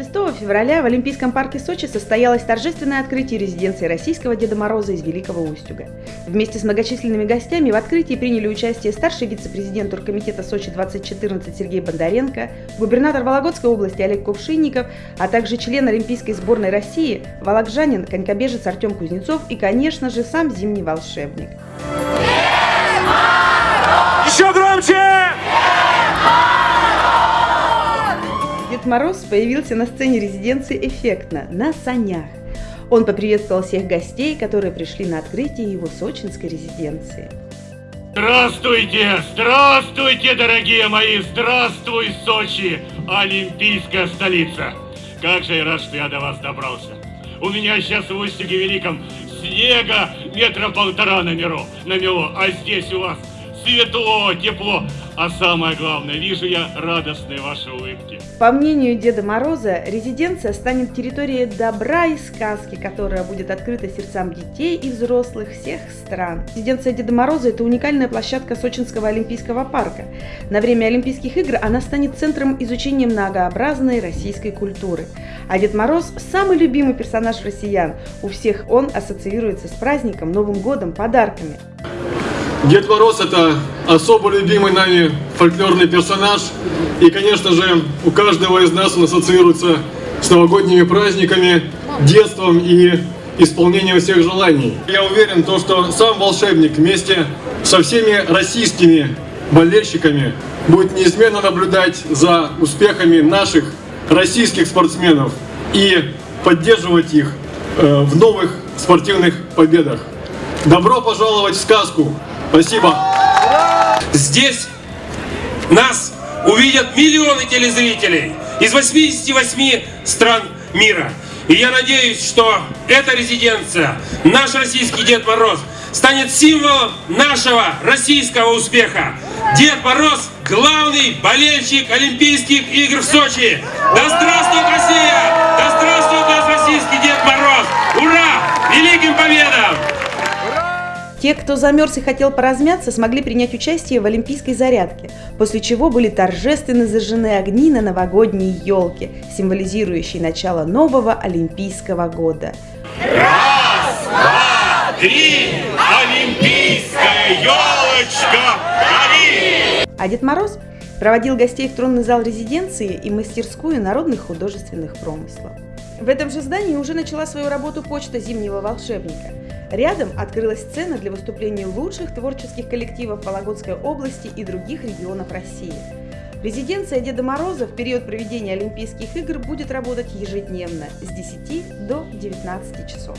6 февраля в Олимпийском парке Сочи состоялось торжественное открытие резиденции российского Деда Мороза из Великого Устюга. Вместе с многочисленными гостями в открытии приняли участие старший вице-президент Туркомитета Сочи 2014 Сергей Бондаренко, губернатор Вологодской области Олег Кувшинников, а также член Олимпийской сборной России, волокжанин, конькобежец Артем Кузнецов и, конечно же, сам зимний волшебник. Еще громче! Дед Мороз появился на сцене резиденции эффектно, на санях. Он поприветствовал всех гостей, которые пришли на открытие его сочинской резиденции. Здравствуйте, здравствуйте, дорогие мои, здравствуй, Сочи, олимпийская столица. Как же я рад, что я до вас добрался. У меня сейчас в Устюге Великом снега метра полтора на миру, на мелу, а здесь у вас светло, тепло. А самое главное, вижу я радостные ваши улыбки. По мнению Деда Мороза, резиденция станет территорией добра и сказки, которая будет открыта сердцам детей и взрослых всех стран. Резиденция Деда Мороза – это уникальная площадка Сочинского Олимпийского парка. На время Олимпийских игр она станет центром изучения многообразной российской культуры. А Дед Мороз – самый любимый персонаж россиян. У всех он ассоциируется с праздником, Новым годом, подарками. Дед Мороз это особо любимый нами фольклорный персонаж. И, конечно же, у каждого из нас он ассоциируется с новогодними праздниками, детством и исполнением всех желаний. Я уверен, то, что сам волшебник вместе со всеми российскими болельщиками будет неизменно наблюдать за успехами наших российских спортсменов и поддерживать их э, в новых спортивных победах. Добро пожаловать в сказку! Спасибо. Здесь нас увидят миллионы телезрителей из 88 стран мира. И я надеюсь, что эта резиденция, наш российский Дед Мороз, станет символом нашего российского успеха. Дед Мороз – главный болельщик Олимпийских игр в Сочи. Да здравствует Россия! Те, кто замерз и хотел поразмяться, смогли принять участие в олимпийской зарядке, после чего были торжественно зажжены огни на новогодней елке, символизирующей начало нового олимпийского года. Раз, два, три, олимпийская елочка гори! А Дед Мороз проводил гостей в тронный зал резиденции и мастерскую народных художественных промыслов. В этом же здании уже начала свою работу почта зимнего волшебника. Рядом открылась сцена для выступлений лучших творческих коллективов Вологодской области и других регионов России. Резиденция Деда Мороза в период проведения Олимпийских игр будет работать ежедневно с 10 до 19 часов.